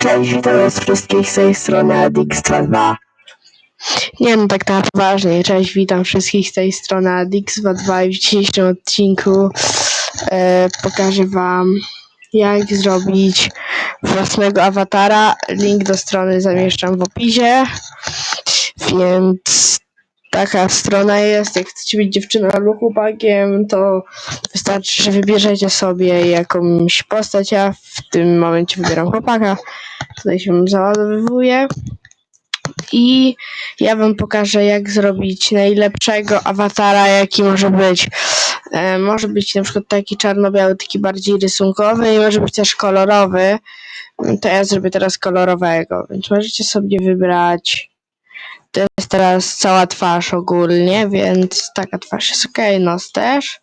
Cześć, witam was wszystkich z tej strony Adix22. Nie no, tak na poważnie. Cześć, witam wszystkich z tej strony Adix22 i w dzisiejszym odcinku e, pokażę wam jak zrobić własnego awatara. Link do strony zamieszczam w opisie. Więc taka strona jest. Jak chcecie być dziewczyną albo chłopakiem, to wystarczy, że wybierzecie sobie jakąś postać. Ja w tym momencie wybieram chłopaka. Tutaj się załadowywuje. I ja wam pokażę, jak zrobić najlepszego awatara, jaki może być. E, może być na przykład taki czarno-biały, taki bardziej rysunkowy i może być też kolorowy. To ja zrobię teraz kolorowego, więc możecie sobie wybrać. To jest teraz cała twarz ogólnie, więc taka twarz jest ok, nos też.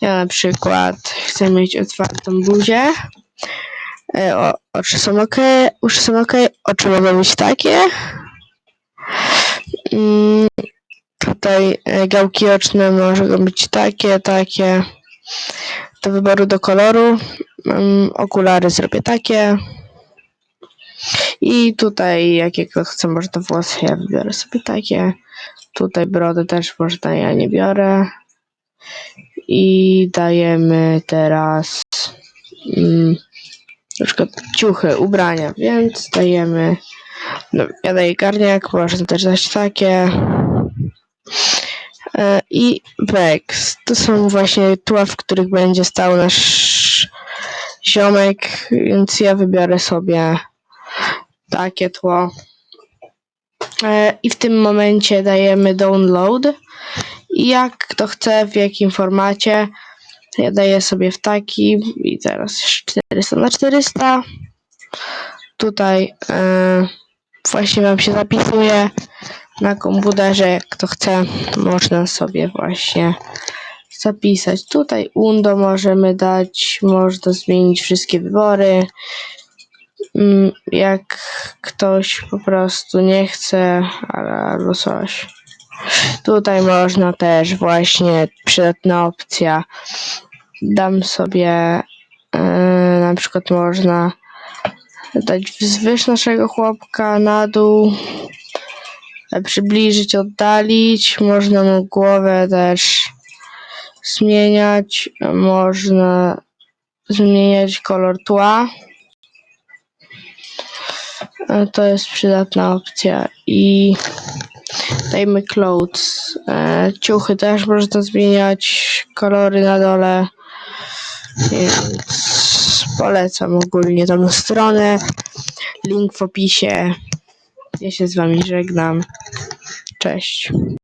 Ja na przykład chcę mieć otwartą buzię. E, o, oczy są ok, uszy są ok, oczy mogą być takie. Mm, tutaj e, gałki oczne mogą być takie, takie. Do wyboru do koloru. Mm, okulary zrobię takie. I tutaj jakiego chcę, może to włosy, ja wybiorę sobie takie. Tutaj brodę też można, ja nie biorę. I dajemy teraz mm, na przykład ciuchy, ubrania, więc dajemy no, ja daję garniak, można też dać takie. E, I Vex. To są właśnie tła, w których będzie stał nasz ziomek, więc ja wybiorę sobie takie tło. E, I w tym momencie dajemy download. Jak kto chce, w jakim formacie, ja daję sobie w taki i teraz 400 na 400. Tutaj e, właśnie wam się zapisuje na komputerze, jak kto chce, można sobie właśnie zapisać. Tutaj undo możemy dać, można zmienić wszystkie wybory. Mm, Jak ktoś po prostu nie chce, albo coś. Tutaj można też właśnie przydatna opcja. Dam sobie yy, na przykład można dać wzwyż naszego chłopka na dół, e, przybliżyć, oddalić. Można mu głowę też zmieniać. Można zmieniać kolor tła. To jest przydatna opcja. I dajmy clothes. E, Ciuchy też można zmieniać. Kolory na dole. Więc polecam ogólnie tą stronę. Link w opisie. Ja się z wami żegnam. Cześć.